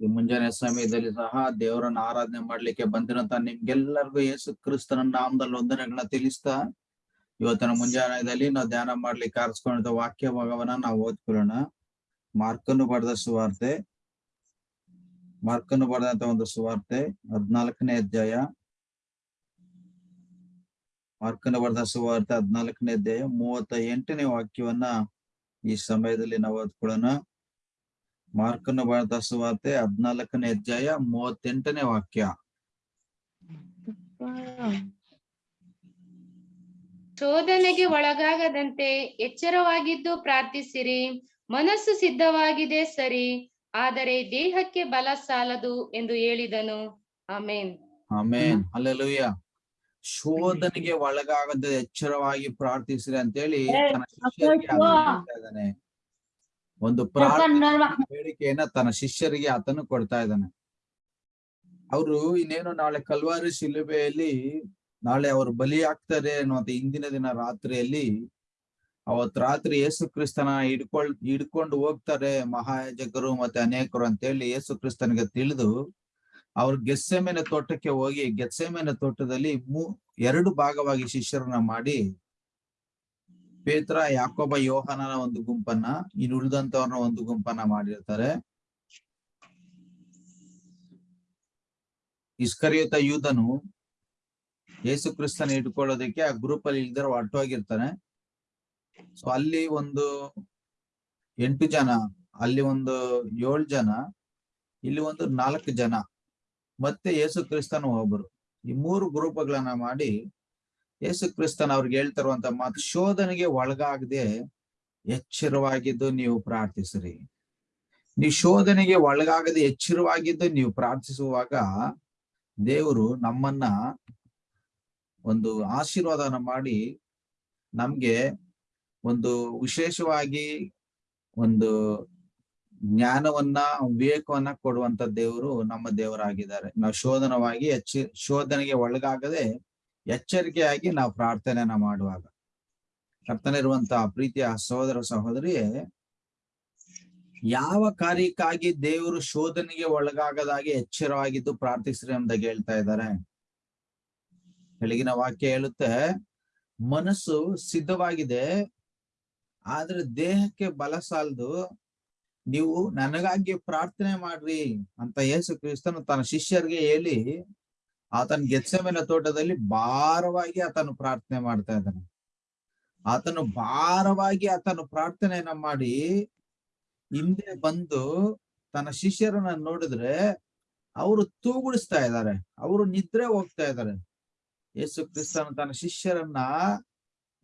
ಈ ಮುಂಜಾನೆ ಸಮಯದಲ್ಲಿ ಸಹ ದೇವರನ್ನ ಆರಾಧನೆ ಮಾಡ್ಲಿಕ್ಕೆ ಬಂದಿರಂತ ನಿಮ್ಗೆಲ್ಲರಿಗೂ ಯೇಸು ಕ್ರಿಸ್ತನ ನಾಮದಲ್ಲಿ ವಂದನೆಗಳನ್ನ ತಿಳಿಸ್ತಾ, ಇವತ್ತಿನ ಮುಂಜಾನೆಯಲ್ಲಿ ನಾವು ಧ್ಯಾನ ಮಾಡ್ಲಿಕ್ಕೆ ಆರಿಸ್ಕೊಂಡಿದ್ದ ವಾಕ್ಯ ಭಾಗವನ್ನ ನಾವು ಓದ್ಕೊಳ್ಳೋಣ. ಮಾರ್ಕನ್ನು ಬರೆದ ಸುವಾರ್ತೆ. ಮಾರ್ಕನ್ನು ಬರೆದಂತ ಒಂದು ಸುವಾರ್ತೆ, ಹದ್ನಾಲ್ಕನೇ ಅಧ್ಯಾಯ. ಮಾರ್ಕನ್ನು ಬರೆದ ಸುವಾರ್ತೆ ಹದ್ನಾಲ್ಕನೇ ಅಧ್ಯಾಯ ಮೂವತ್ತ ಎಂಟನೇ ವಾಕ್ಯವನ್ನ ಈ ಸಮಯದಲ್ಲಿ ನಾವು ಓದ್ಕೊಳ್ಳೋಣ. ಮಾರ್ಕನ್ನು ಬರೆದ ಸುವಾರ್ತೆ ಹದ್ನಾಲ್ಕನೇ ಅಧ್ಯಾಯ ಮೂವತ್ತೆಂಟನೇ ವಾಕ್ಯ. ಶೋಧನೆಗೆ ಒಳಗಾಗದಂತೆ ಎಚ್ಚರವಾಗಿದ್ದು ಪ್ರಾರ್ಥಿಸಿರಿ. ಮನಸ್ಸು ಸಿದ್ಧವಾಗಿದೆ ಸರಿ. ಆದರೆ ದೇಹಕ್ಕೆ ಬಲ ಸಾಲದು ಎಂದು ಹೇಳಿದನು. ಆಮೇನ್. ಆಮೇನ್. ಅಲ್ಲೆಲುಯ್ಯ ಶೋಧನೆಗೆ ಒಳಗಾಗದ ಎಚ್ಚರವಾಗಿ ಪ್ರಾರ್ಥಿಸಿರಿ ಅಂತೇಳಿ ತನ್ನ ಶಿಷ್ಯರಿಗೆ ಆತನು ಹೇಳ್ತಾ ಇದ್ದಾನೆ ಒಂದು ಬೇಡಿಕೆಯನ್ನ ತನ್ನ ಶಿಷ್ಯರಿಗೆ ಆತನು ಕೊಡ್ತಾ ಇದ್ದಾನೆ. ಅವರು ಇನ್ನೇನು ನಾಳೆ ಕಲ್ವಾರಿ ಶಿಲುಬೆಯಲ್ಲಿ ನಾಳೆ ಅವರು ಬಲಿ ಆಗ್ತಾರೆ ಅನ್ನುವಂತ ಇಂದಿನ ದಿನ ರಾತ್ರಿಯಲ್ಲಿ ಅವತ್ ರಾತ್ರಿ ಯೇಸು ಕ್ರಿಸ್ತನ ಹಿಡ್ಕೊಳ್ ಹಿಡ್ಕೊಂಡು ಹೋಗ್ತಾರೆ ಮಹಾಯಾಜಕರು ಮತ್ತೆ ಅನೇಕರು ಅಂತೇಳಿ ಯೇಸು ಕ್ರಿಸ್ತನಿಗೆ ತಿಳಿದು ಅವ್ರು ಗೆಸ್ಸೆಮೆನ ತೋಟಕ್ಕೆ ಹೋಗಿ ಗೆಸ್ಸೆಮೆನ ತೋಟದಲ್ಲಿ ಮೂ ಎರಡು ಭಾಗವಾಗಿ ಶಿಷ್ಯರನ್ನ ಮಾಡಿ ಪೇತ್ರ, ಯಾಕೋಬ, ಯೋಹನನ ಒಂದು ಗುಂಪನ್ನ, ಇನ್ನು ಉಳಿದಂತವ್ರನ್ನ ಒಂದು ಗುಂಪನ್ನ ಮಾಡಿರ್ತಾರೆ. ಇಸ್ಕರಿಯುತ ಯೂದನು ಯೇಸು ಕ್ರಿಸ್ತನ ಇಟ್ಕೊಳ್ಳೋದಕ್ಕೆ ಆ ಗ್ರೂಪ್ ಅಲ್ಲಿ ಇಲ್ದಿರ ಹೊರಟೋಗಿರ್ತಾನೆ ಸೊ ಅಲ್ಲಿ ಒಂದು ಎಂಟು ಜನ, ಅಲ್ಲಿ ಒಂದು ಏಳು ಜನ, ಇಲ್ಲಿ ಒಂದು ನಾಲ್ಕು ಜನ, ಮತ್ತೆ ಯೇಸು ಕ್ರಿಸ್ತನು ಒಬ್ಬರು. ಈ ಮೂರು ಗ್ರೂಪ್ಗಳನ್ನ ಮಾಡಿ ಯೇಸು ಕ್ರಿಸ್ತನ್ ಅವ್ರಿಗೆ ಹೇಳ್ತಿರುವಂತ ಮಾತು ಶೋಧನೆಗೆ ಒಳಗಾಗದೆ ಎಚ್ಚರವಾಗಿದ್ದು ನೀವು ಪ್ರಾರ್ಥಿಸ್ರಿ. ನೀವು ಶೋಧನೆಗೆ ಒಳಗಾಗದೆ ಎಚ್ಚರವಾಗಿದ್ದು ನೀವು ಪ್ರಾರ್ಥಿಸುವಾಗ ದೇವರು ನಮ್ಮನ್ನ ಒಂದು ಆಶೀರ್ವಾದನ ಮಾಡಿ ನಮ್ಗೆ ಒಂದು ವಿಶೇಷವಾಗಿ ಒಂದು ಜ್ಞಾನವನ್ನ, ವಿವೇಕವನ್ನ ಕೊಡುವಂತ ದೇವರು ನಮ್ಮ ದೇವರಾಗಿದ್ದಾರೆ. ನಾವು ಶೋಧನವಾಗಿ ಎಚ್ಚ, ಶೋಧನೆಗೆ ಒಳಗಾಗದೆ ಎಚ್ಚರಿಕೆಯಾಗಿ ನಾವು ಪ್ರಾರ್ಥನೆಯನ್ನ ಮಾಡುವಾಗ. ಕರ್ತನಿರುವಂತಹ ಪ್ರೀತಿಯ ಸಹೋದರ ಸಹೋದರಿಯೇ, ಯಾವ ಕಾರ್ಯಕ್ಕಾಗಿ ದೇವರು ಶೋಧನೆಗೆ ಒಳಗಾಗದಾಗಿ ಎಚ್ಚರವಾಗಿದ್ದು ಪ್ರಾರ್ಥಿಸ್ರಿ ಅಂತ ಹೇಳ್ತಾ ಇದ್ದಾರೆ. ಬೆಳಗಿನ ವಾಕ್ಯ ಹೇಳುತ್ತೆ, ಮನಸ್ಸು ಸಿದ್ಧವಾಗಿದೆ, ಆದ್ರೆ ದೇಹಕ್ಕೆ ಬಲ ಸಾಲದು. ನೀವು ನನಗಾಗಿ ಪ್ರಾರ್ಥನೆ ಮಾಡ್ರಿ ಅಂತ ಯೇಸು ಕ್ರಿಸ್ತನು ತನ್ನ ಶಿಷ್ಯರಿಗೆ ಹೇಳಿ ಆತನ ಗೆತ್ಸೆಮೆನ ತೋಟದಲ್ಲಿ ಭಾರವಾಗಿ ಆತನು ಪ್ರಾರ್ಥನೆ ಮಾಡ್ತಾ ಇದ್ದಾನೆ. ಆತನು ಭಾರವಾಗಿ ಆತನು ಪ್ರಾರ್ಥನೆಯನ್ನ ಮಾಡಿ ಹಿಂದೆ ಬಂದು ತನ್ನ ಶಿಷ್ಯರನ್ನ ನೋಡಿದ್ರೆ ಅವರು ತೂಗುಡಿಸ್ತಾ ಇದ್ದಾರೆ. ಅವರು ನಿದ್ರೆ ಹೋಗ್ತಾ ಇದ್ದಾರೆ. ಯೇಸು ಕ್ರಿಸ್ತನು ತನ್ನ ಶಿಷ್ಯರನ್ನ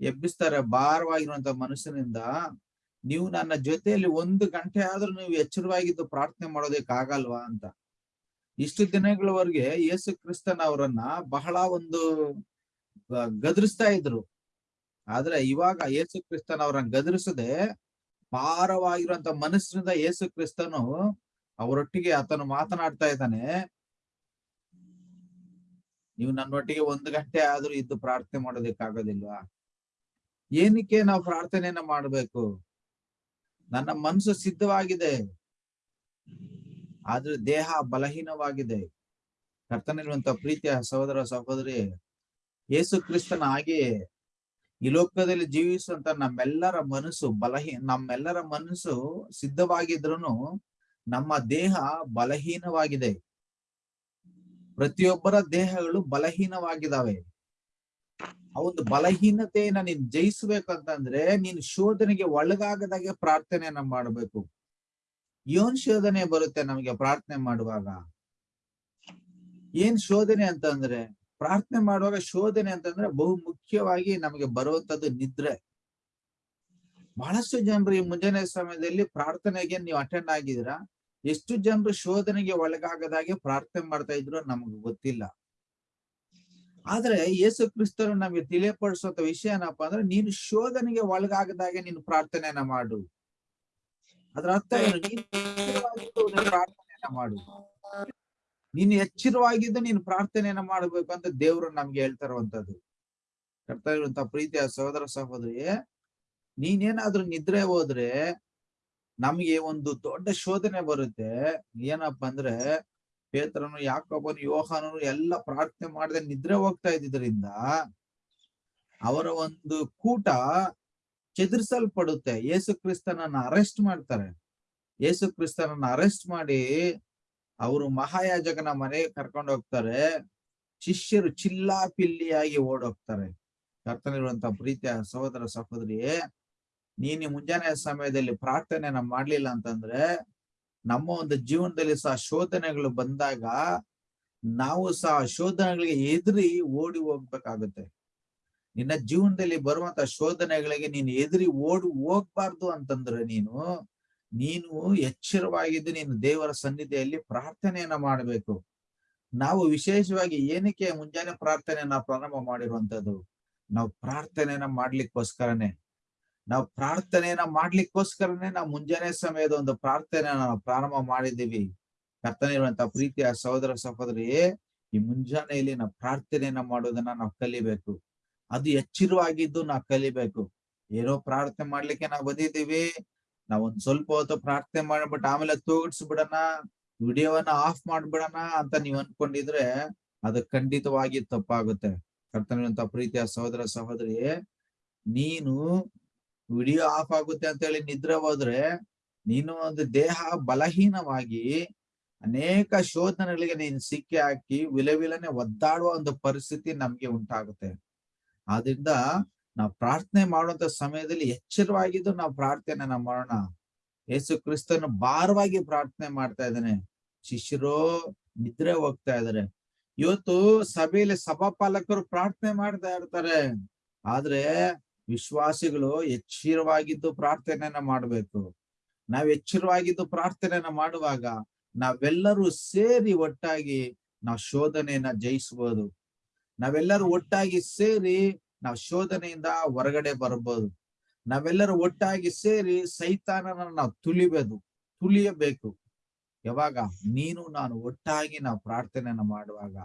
ಎಬ್ಬಿಸ್ತಾರೆ. ಭಾರವಾಗಿರುವಂತ ಮನುಷ್ಯನಿಂದ ನೀವು ನನ್ನ ಜೊತೆಯಲ್ಲಿ ಒಂದು ಗಂಟೆ ಆದ್ರೂ ನೀವು ಎಚ್ಚರವಾಗಿದ್ದು ಪ್ರಾರ್ಥನೆ ಮಾಡೋದಕ್ಕಾಗಲ್ವಾ ಅಂತ. ಇಷ್ಟು ದಿನಗಳವರೆಗೆ ಯೇಸು ಕ್ರಿಸ್ತನ್ ಅವರನ್ನ ಬಹಳ ಒಂದು ಗದರಿಸ್ತಾ ಇದ್ರು. ಆದ್ರೆ ಇವಾಗ ಯೇಸು ಕ್ರಿಸ್ತನ್ ಅವರನ್ನ ಗದರಿಸದೆ ಭಾರವಾಗಿರುವಂತ ಮನಸ್ಸಿನಿಂದ ಯೇಸು ಕ್ರಿಸ್ತನು ಅವರೊಟ್ಟಿಗೆ ಆತನು ಮಾತನಾಡ್ತಾ ಇದ್ದಾನೆ. ನೀವು ನನ್ನೊಟ್ಟಿಗೆ ಒಂದು ಗಂಟೆ ಆದ್ರೂ ಇದ್ದು ಪ್ರಾರ್ಥನೆ ಮಾಡೋದಕ್ಕಾಗೋದಿಲ್ವಾ? ಏನಕ್ಕೆ ನಾವು ಪ್ರಾರ್ಥನೆಯನ್ನ ಮಾಡ್ಬೇಕು? ನನ್ನ ಮನಸ್ಸು ಸಿದ್ಧವಾಗಿದೆ. ಆದ್ರೆ ದೇಹ ಬಲಹೀನವಾಗಿದೆ. ಕರ್ತನಿರುವಂತ ಪ್ರೀತಿಯ ಸಹೋದರ ಸಹೋದರಿ, ಯೇಸು ಕ್ರಿಸ್ತನ ಹಾಗೆ ಈ ಲೋಕದಲ್ಲಿ ಜೀವಿಸುವಂತ ನಮ್ಮೆಲ್ಲರ ಮನಸ್ಸು ಬಲಹೀನ ನಮ್ಮೆಲ್ಲರ ಮನಸ್ಸು ಸಿದ್ಧವಾಗಿದ್ರು ನಮ್ಮ ದೇಹ ಬಲಹೀನವಾಗಿದೆ. ಪ್ರತಿಯೊಬ್ಬರ ದೇಹಗಳು ಬಲಹೀನವಾಗಿದ್ದಾವೆ ಆ ಒಂದು ಬಲಹೀನತೆಯನ್ನ ನೀನ್ ಜಯಿಸ್ಬೇಕಂತಂದ್ರೆ ನೀನು ಶೋಧನೆಗೆ ಒಳಗಾಗದಾಗೆ ಪ್ರಾರ್ಥನೆಯನ್ನ ಮಾಡ್ಬೇಕು. ಏನ್ ಶೋಧನೆ ಬರುತ್ತೆ ನಮಗೆ ಪ್ರಾರ್ಥನೆ ಮಾಡುವಾಗ? ಏನ್ ಶೋಧನೆ ಅಂತಂದ್ರೆ, ಪ್ರಾರ್ಥನೆ ಮಾಡುವಾಗ ಶೋಧನೆ ಅಂತಂದ್ರೆ ಬಹು ಮುಖ್ಯವಾಗಿ ನಮಗೆ ಬರುವಂತದ್ದು ನಿದ್ರೆ. ಬಹಳಷ್ಟು ಜನರು ಈ ಮುಂಜಾನೆ ಸಮಯದಲ್ಲಿ ಪ್ರಾರ್ಥನೆಗೆ ನೀವು ಅಟೆಂಡ್ ಆಗಿದ್ದೀರಾ? ಎಷ್ಟು ಜನರು ಶೋಧನೆಗೆ ಒಳಗಾಗದಾಗೆ ಪ್ರಾರ್ಥನೆ ಮಾಡ್ತಾ ಇದ್ರು ನಮ್ಗೆ ಗೊತ್ತಿಲ್ಲ. ಆದ್ರೆ ಯೇಸು ಕ್ರಿಸ್ತರು ನಮಗೆ ತಿಳಿಯಪಡಿಸುವಂತ ವಿಷಯ ಏನಪ್ಪಾ ಅಂದ್ರೆ, ನೀನು ಶೋಧನೆಗೆ ಒಳಗಾಗದಾಗೆ ನೀನು ಪ್ರಾರ್ಥನೆಯನ್ನ ಮಾಡು. ಅದ್ರ ಅರ್ಥ ಪ್ರಾರ್ಥನೆಯನ್ನ ಮಾಡು. ನೀನು ಎಚ್ಚರವಾಗಿದ್ದು ನೀನು ಪ್ರಾರ್ಥನೆಯನ್ನ ಮಾಡ್ಬೇಕು ಅಂತ ದೇವ್ರು ನಮ್ಗೆ ಹೇಳ್ತಾ ಇರುವಂತದ್ದು. ಕರ್ತಾ ಇರುವಂತ ಪ್ರೀತಿಯ ಸಹೋದರ ಸಹೋದರಿ ನೀನೇನಾದ್ರೂ ನಿದ್ರೆ ಹೋದ್ರೆ ನಮ್ಗೆ ಒಂದು ದೊಡ್ಡ ಶೋಧನೆ ಬರುತ್ತೆ. ಏನಪ್ಪ ಅಂದ್ರೆ ಪೇತ್ರನು ಯಾಕೊಬ್ಬನು ಯೋಹಾನನು ಎಲ್ಲ ಪ್ರಾರ್ಥನೆ ಮಾಡದೆ ನಿದ್ರೆ ಹೋಗ್ತಾ ಇದ್ದಿದ್ರಿಂದ ಅವರ ಒಂದು ಕೂಟ ಚದುರಿಸಲ್ಪಡುತ್ತೆ. ಯೇಸು ಕ್ರಿಸ್ತನನ್ನ ಅರೆಸ್ಟ್ ಮಾಡ್ತಾರೆ. ಯೇಸು ಕ್ರಿಸ್ತನನ್ನ ಅರೆಸ್ಟ್ ಮಾಡಿ ಅವರು ಮಹಾಯಾಜಕನ ಮನೆಗೆ ಕರ್ಕೊಂಡು ಹೋಗ್ತಾರೆ. ಶಿಷ್ಯರು ಚಿಲ್ಲಾ ಪಿಲ್ಲಿಯಾಗಿ ಓಡೋಗ್ತಾರೆ ಕರ್ತನಿರುವಂತ ಪ್ರೀತಿಯ ಸಹೋದರ ಸಹೋದರಿ ನೀನು ಮುಂಜಾನೆ ಸಮಯದಲ್ಲಿ ಪ್ರಾರ್ಥನೆಯನ್ನ ಮಾಡ್ಲಿಲ್ಲ ಅಂತಂದ್ರೆ, ನಮ್ಮ ಒಂದು ಜೀವನದಲ್ಲಿ ಸಹ ಶೋಧನೆಗಳು ಬಂದಾಗ, ನಾವು ಸಹ ಶೋಧನೆಗಳಿಗೆ ಎದುರಿ ಓಡಿ ಹೋಗ್ಬೇಕಾಗುತ್ತೆ. ನಿನ್ನ ಜೀವನದಲ್ಲಿ ಬರುವಂತ ಶೋಧನೆಗಳಿಗೆ ನೀನು ಎದುರಿ ಓಡಿ ಹೋಗ್ಬಾರ್ದು ಅಂತಂದ್ರೆ ನೀನು ನೀನು ಎಚ್ಚರವಾಗಿದ್ದು ನೀನು ದೇವರ ಸನ್ನಿಧಿಯಲ್ಲಿ ಪ್ರಾರ್ಥನೆಯನ್ನ ಮಾಡಬೇಕು. ನಾವು ವಿಶೇಷವಾಗಿ ಏನಕ್ಕೆ ಮುಂಜಾನೆ ಪ್ರಾರ್ಥನೆಯನ್ನ ಪ್ರಾರಂಭ ಮಾಡಿರುವಂತದ್ದು ನಾವು ಪ್ರಾರ್ಥನೆಯನ್ನ ಮಾಡ್ಲಿಕ್ಕೋಸ್ಕರನೇ. ನಾವು ಪ್ರಾರ್ಥನೆಯನ್ನ ಮಾಡ್ಲಿಕ್ಕೋಸ್ಕರನೇ ನಾವು ಮುಂಜಾನೆ ಸಮಯದ ಒಂದು ಪ್ರಾರ್ಥನೆಯನ್ನ ನಾವು ಪ್ರಾರಂಭ ಮಾಡಿದ್ದೀವಿ. ಕರ್ತನಿರುವಂತ ಪ್ರೀತಿಯ ಸಹೋದರ ಸಹೋದರಿಯೇ, ಈ ಮುಂಜಾನೆಯಲ್ಲಿ ನಾವು ಪ್ರಾರ್ಥನೆಯನ್ನ ಮಾಡೋದನ್ನ ನಾವು ಕಲಿಬೇಕು. ಅದು ಎಚ್ಚರವಾಗಿದ್ದು ನಾ ಕಲಿಬೇಕು. ಏನೋ ಪ್ರಾರ್ಥನೆ ಮಾಡ್ಲಿಕ್ಕೆ ನಾವು ಬಂದಿದ್ದೀವಿ. ನಾವ್ ಒಂದ್ ಸ್ವಲ್ಪ ಹೊತ್ತು ಪ್ರಾರ್ಥನೆ ಮಾಡ್ಬಿಟ್ಟು ಆಮೇಲೆ ತೂಗಿಡ್ಸ್ಬಿಡಣ ವಿಡಿಯೋವನ್ನ ಆಫ್ ಮಾಡ್ಬಿಡೋಣ ಅಂತ ನೀವ್ ಅನ್ಕೊಂಡಿದ್ರೆ ಅದು ಖಂಡಿತವಾಗಿ ತಪ್ಪಾಗುತ್ತೆ. ಕರ್ತನಂತ ಪ್ರೀತಿಯ ಸಹೋದರ ಸಹೋದರಿ, ನೀನು ವಿಡಿಯೋ ಆಫ್ ಆಗುತ್ತೆ ಅಂತ ಹೇಳಿ ನಿದ್ರೆ ಹೋದ್ರೆ ನೀನು ಒಂದು ದೇಹ ಬಲಹೀನವಾಗಿ ಅನೇಕ ಶೋಧನೆಗಳಿಗೆ ನೀನ್ ಸಿಕ್ಕಿ ಹಾಕಿ ವಿಲವಿಲನೆ ಒದ್ದಾಡುವ ಒಂದು ಪರಿಸ್ಥಿತಿ ನಮ್ಗೆ ಉಂಟಾಗುತ್ತೆ. ಆದ್ರಿಂದ ನಾವು ಪ್ರಾರ್ಥನೆ ಮಾಡುವಂತ ಸಮಯದಲ್ಲಿ ಎಚ್ಚರವಾಗಿದ್ದು ನಾವು ಪ್ರಾರ್ಥನೆನ ಮಾಡೋಣ. ಯೇಸು ಕ್ರಿಸ್ತನು ಭಾರವಾಗಿ ಪ್ರಾರ್ಥನೆ ಮಾಡ್ತಾ ಇದ್ದಾನೆ. ಶಿಷ್ಯರು ನಿದ್ರೆ ಹೋಗ್ತಾ ಇದಾರೆ ಇವತ್ತು ಸಭೆಯಲ್ಲಿ ಸಭಾಪಾಲಕರು ಪ್ರಾರ್ಥನೆ ಮಾಡ್ತಾ ಇರ್ತಾರೆ. ಆದ್ರೆ ವಿಶ್ವಾಸಿಗಳು ಎಚ್ಚರವಾಗಿದ್ದು ಪ್ರಾರ್ಥನೆಯನ್ನ ಮಾಡ್ಬೇಕು. ನಾವ್ ಎಚ್ಚರವಾಗಿದ್ದು ಪ್ರಾರ್ಥನೆಯನ್ನ ಮಾಡುವಾಗ ನಾವೆಲ್ಲರೂ ಸೇರಿ ಒಟ್ಟಾಗಿ ನಾವು ಶೋಧನೆಯನ್ನ ಜಯಿಸ್ಬೋದು. ನಾವೆಲ್ಲರೂ ಒಟ್ಟಾಗಿ ಸೇರಿ ನಾವು ಶೋಧನೆಯಿಂದ ಹೊರಗಡೆ ಬರ್ಬೋದು ನಾವೆಲ್ಲರೂ ಒಟ್ಟಾಗಿ ಸೇರಿ ಸೈತಾನನ ನಾವು ತುಳಿಬೇಕು ತುಳಿಯಬೇಕು. ಯಾವಾಗ? ನೀನು ನಾನು ಒಟ್ಟಾಗಿ ನಾವು ಪ್ರಾರ್ಥನೆಯನ್ನ ಮಾಡುವಾಗ.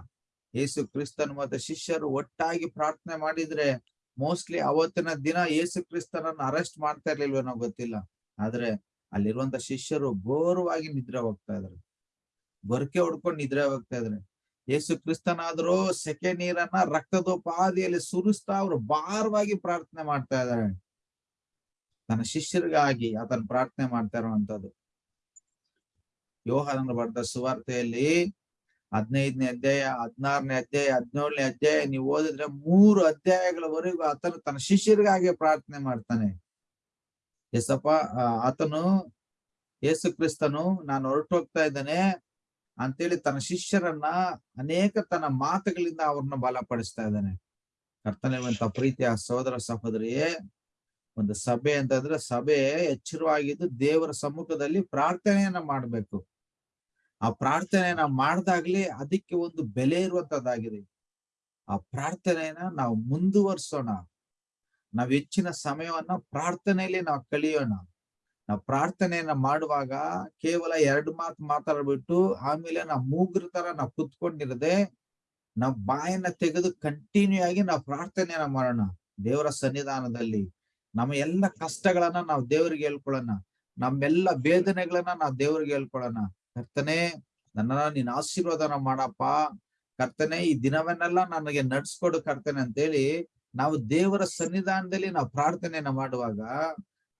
ಯೇಸು ಕ್ರಿಸ್ತನ್ ಮತ್ತೆ ಶಿಷ್ಯರು ಒಟ್ಟಾಗಿ ಪ್ರಾರ್ಥನೆ ಮಾಡಿದ್ರೆ ಮೋಸ್ಟ್ಲಿ ಅವತ್ತಿನ ದಿನ ಯೇಸು ಕ್ರಿಸ್ತನನ್ನ ಅರೆಸ್ಟ್ ಮಾಡ್ತಾ ಇರ್ಲಿಲ್ವೇನೋ ಗೊತ್ತಿಲ್ಲ. ಆದ್ರೆ ಅಲ್ಲಿರುವಂತ ಶಿಷ್ಯರು ಘೋರವಾಗಿ ನಿದ್ರೆ ಹೋಗ್ತಾ ಇದ್ರು. ಗೊರಕೆ ಹೊಡ್ಕೊಂಡು ನಿದ್ರೆ ಹೋಗ್ತಾ ಇದ್ರೆ. ಯೇಸು ಕ್ರಿಸ್ತನಾದ್ರು ಸೆಕೆ ನೀರನ್ನ ರಕ್ತದೋಪಾದಿಯಲ್ಲಿ ಸುರಿಸ್ತಾ ಅವರು ಭಾರವಾಗಿ ಪ್ರಾರ್ಥನೆ ಮಾಡ್ತಾ ಇದ್ದಾರೆ. ತನ್ನ ಶಿಷ್ಯರಿಗಾಗಿ ಆತನ ಪ್ರಾರ್ಥನೆ ಮಾಡ್ತಾ ಇರುವಂತದ್ದು ಯೋಹನ ಬರೆದ ಸುವಾರ್ತೆಯಲ್ಲಿ ಹದಿನೈದನೇ ಅಧ್ಯಾಯ, ಹದಿನಾರನೇ ಅಧ್ಯಾಯ, ಹದಿನೇಳನೇ ಅಧ್ಯಾಯ, ನೀವು ಓದಿದ್ರೆ ಮೂರು ಅಧ್ಯಾಯಗಳವರೆಗೂ ಆತನು ತನ್ನ ಶಿಷ್ಯರಿಗಾಗಿ ಪ್ರಾರ್ಥನೆ ಮಾಡ್ತಾನೆ. ಎಸಪ್ಪ ಆತನು, ಯೇಸು ಕ್ರಿಸ್ತನು, ನಾನು ಹೊರಟು ಹೋಗ್ತಾ ಇದ್ದಾನೆ ಅಂತೇಳಿ ತನ್ನ ಶಿಷ್ಯರನ್ನ ಅನೇಕ ತನ್ನ ಮಾತುಗಳಿಂದ ಅವ್ರನ್ನ ಬಲಪಡಿಸ್ತಾ ಇದ್ದಾನೆ. ಕರ್ತನಿರುವಂತ ಪ್ರೀತಿಯ ಸಹೋದರ ಸಹೋದರಿಯೇ, ಒಂದು ಸಭೆ ಅಂತಂದ್ರೆ ಸಭೆ ಎಚ್ಚರವಾಗಿದ್ದು ದೇವರ ಸಮ್ಮುಖದಲ್ಲಿ ಪ್ರಾರ್ಥನೆಯನ್ನ ಮಾಡ್ಬೇಕು. ಆ ಪ್ರಾರ್ಥನೆಯನ್ನ ಮಾಡ್ದಾಗ್ಲಿ ಅದಕ್ಕೆ ಒಂದು ಬೆಲೆ ಇರುವಂತದ್ದಾಗಿದೆ. ಆ ಪ್ರಾರ್ಥನೆಯನ್ನ ನಾವು ಮುಂದುವರ್ಸೋಣ. ನಾವ್ ಹೆಚ್ಚಿನ ಸಮಯವನ್ನ ಪ್ರಾರ್ಥನೆಯಲ್ಲಿ ನಾವು ಕಳಿಯೋಣ. ನಾವು ಪ್ರಾರ್ಥನೆಯನ್ನ ಮಾಡುವಾಗ ಕೇವಲ ಎರಡು ಮಾತು ಮಾತಾಡ್ಬಿಟ್ಟು ಆಮೇಲೆ ನಾವು ಮೂಗ್ರ ತರ ನಾವು ಕುತ್ಕೊಂಡಿರದೆ ನಾವು ಬಾಯನ್ನ ತೆಗೆದು ಕಂಟಿನ್ಯೂ ಆಗಿ ನಾವು ಪ್ರಾರ್ಥನೆಯನ್ನ ಮಾಡೋಣ. ದೇವರ ಸನ್ನಿಧಾನದಲ್ಲಿ ನಮ್ಮ ಎಲ್ಲ ಕಷ್ಟಗಳನ್ನ ನಾವು ದೇವರಿಗೆ ಹೇಳ್ಕೊಳ್ಳೋಣ. ನಮ್ಮೆಲ್ಲ ವೇದನೆಗಳನ್ನ ನಾವು ದೇವರಿಗೆ ಹೇಳ್ಕೊಳ್ಳೋಣ. ಕರ್ತನೆ ನನ್ನ ನೀನ್ ಆಶೀರ್ವಾದನ ಮಾಡಪ್ಪ. ಕರ್ತನೆ, ಈ ದಿನವನ್ನೆಲ್ಲ ನನಗೆ ನಡ್ಸ್ಕೊಡು ಕರ್ತನೆ ಅಂತೇಳಿ ನಾವು ದೇವರ ಸನ್ನಿಧಾನದಲ್ಲಿ ನಾವು ಪ್ರಾರ್ಥನೆಯನ್ನ ಮಾಡುವಾಗ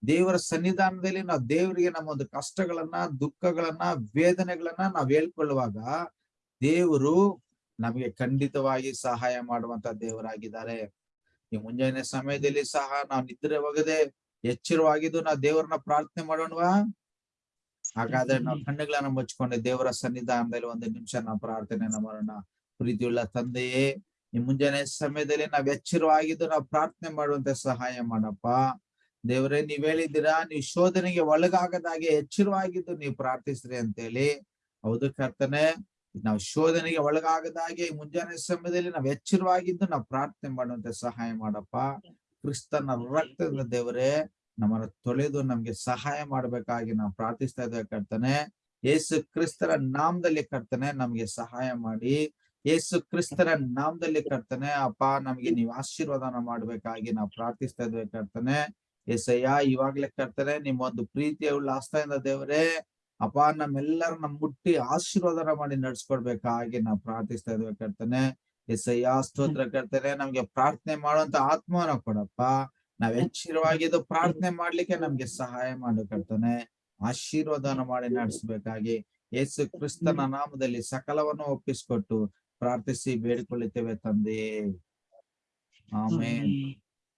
ದೇವರ ಸನ್ನಿಧಾನದಲ್ಲಿ ನಾವು ದೇವರಿಗೆ ನಮ್ಮ ಒಂದು ಕಷ್ಟಗಳನ್ನ ದುಃಖಗಳನ್ನ ವೇದನೆಗಳನ್ನ ನಾವ್ ಹೇಳ್ಕೊಳ್ಳುವಾಗ ದೇವರು ನಮಗೆ ಖಂಡಿತವಾಗಿ ಸಹಾಯ ಮಾಡುವಂತ ದೇವರಾಗಿದ್ದಾರೆ. ಈ ಮುಂಜಾನೆ ಸಮಯದಲ್ಲಿ ಸಹ ನಾವು ನಿದ್ರೆ ಹೋಗದೆ ಎಚ್ಚರವಾಗಿದ್ದು ನಾವು ದೇವರನ್ನ ಪ್ರಾರ್ಥನೆ ಮಾಡೋಣವಾ? ಹಾಗಾದ್ರೆ ನಾವು ಕಣ್ಣುಗಳನ್ನ ಮುಚ್ಕೊಂಡು ದೇವರ ಸನ್ನಿಧಾನದಲ್ಲಿ ಒಂದು ನಿಮಿಷ ನಾವು ಪ್ರಾರ್ಥನೆ ಮಾಡೋಣ. ಪ್ರೀತಿಯುಳ್ಳ ತಂದೆಯೇ ಈ ಮುಂಜಾನೆ ಸಮಯದಲ್ಲಿ ನಾವ್ ಎಚ್ಚರವಾಗಿದ್ದು ನಾವು ಪ್ರಾರ್ಥನೆ ಮಾಡುವಂತೆ ಸಹಾಯ ಮಾಡಪ್ಪ. ದೇವರೇ, ನೀವ್ ಹೇಳಿದ್ದೀರಾ? ನೀವು ಶೋಧನೆಗೆ ಒಳಗಾಗದಾಗೆ ಎಚ್ಚರವಾಗಿದ್ದು ನೀವು ಪ್ರಾರ್ಥಿಸ್ರಿ ಅಂತೇಳಿ. ಹೌದು ಕರ್ತನೆ, ನಾವು ಶೋಧನೆಗೆ ಒಳಗಾಗದಾಗೆ ಮುಂಜಾನೆ ಸಮಯದಲ್ಲಿ ನಾವು ಎಚ್ಚರವಾಗಿದ್ದು ನಾವು ಪ್ರಾರ್ಥನೆ ಮಾಡುವಂತೆ ಸಹಾಯ ಮಾಡಪ್ಪ. ಕ್ರಿಸ್ತನ ರಕ್ತದ ದೇವರೇ, ನಮ್ಮನ್ನ ತೊಳೆದು ನಮ್ಗೆ ಸಹಾಯ ಮಾಡ್ಬೇಕಾಗಿ ನಾವು ಪ್ರಾರ್ಥಿಸ್ತಾ ಇದ್ದೇವೆ ಕರ್ತನೆ. ಯೇಸು ಕ್ರಿಸ್ತರ ನಾಮದಲ್ಲಿ ಕರ್ತನೆ, ನಮ್ಗೆ ಸಹಾಯ ಮಾಡಿ. ಯೇಸು ಕ್ರಿಸ್ತರ ನಾಮದಲ್ಲಿ ಕರ್ತನೆ, ಅಪ್ಪ ನಮ್ಗೆ ನೀವು ಆಶೀರ್ವಾದನ ಮಾಡ್ಬೇಕಾಗಿ ನಾವು ಪ್ರಾರ್ಥಿಸ್ತಾ ಇದ್ದೇವೆ ಕರ್ತನೆ. ಎಸಯ್ಯ ಇವಾಗ್ಲೇ ಕರ್ತಾರೆ ನಿಮ್ಮ ಒಂದು ಪ್ರೀತಿಯ ಉಳ್ಳ ಆಸ್ತಾಯಿಂದ ದೇವರೇ ಅಪ್ಪ ನಮ್ಮೆಲ್ಲರನ್ನ ಮುಟ್ಟಿ ಆಶೀರ್ವಾದನ ಮಾಡಿ ನಡ್ಸ್ಕೊಡ್ಬೇಕಾಗಿ ನಾವು ಪ್ರಾರ್ಥಿಸ್ತಾ ಇದ್ವಿ ಕರ್ತನೆ. ಎಸಯ್ಯ ಸ್ತೋತ್ರ ಕರ್ತನೆ ನಮ್ಗೆ ಪ್ರಾರ್ಥನೆ ಮಾಡುವಂತ ಆತ್ಮನ ಕೊಡಪ್ಪ. ನಾವ್ ಹೆಚ್ಚಿರವಾಗಿದ್ದು ಪ್ರಾರ್ಥನೆ ಮಾಡ್ಲಿಕ್ಕೆ ನಮ್ಗೆ ಸಹಾಯ ಮಾಡು ಕರ್ತಾನೆ. ಆಶೀರ್ವಾದನ ಮಾಡಿ ನಡೆಸಬೇಕಾಗಿ ಯೇಸು ಕ್ರಿಸ್ತನ ನಾಮದಲ್ಲಿ ಸಕಲವನ್ನು ಒಪ್ಪಿಸ್ಕೊಟ್ಟು ಪ್ರಾರ್ಥಿಸಿ ಬೇಡಿಕೊಳ್ಳುತ್ತೇವೆ ತಂದೆ. ಆಮೇಲೆ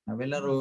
ನಾವೆಲ್ಲರೂ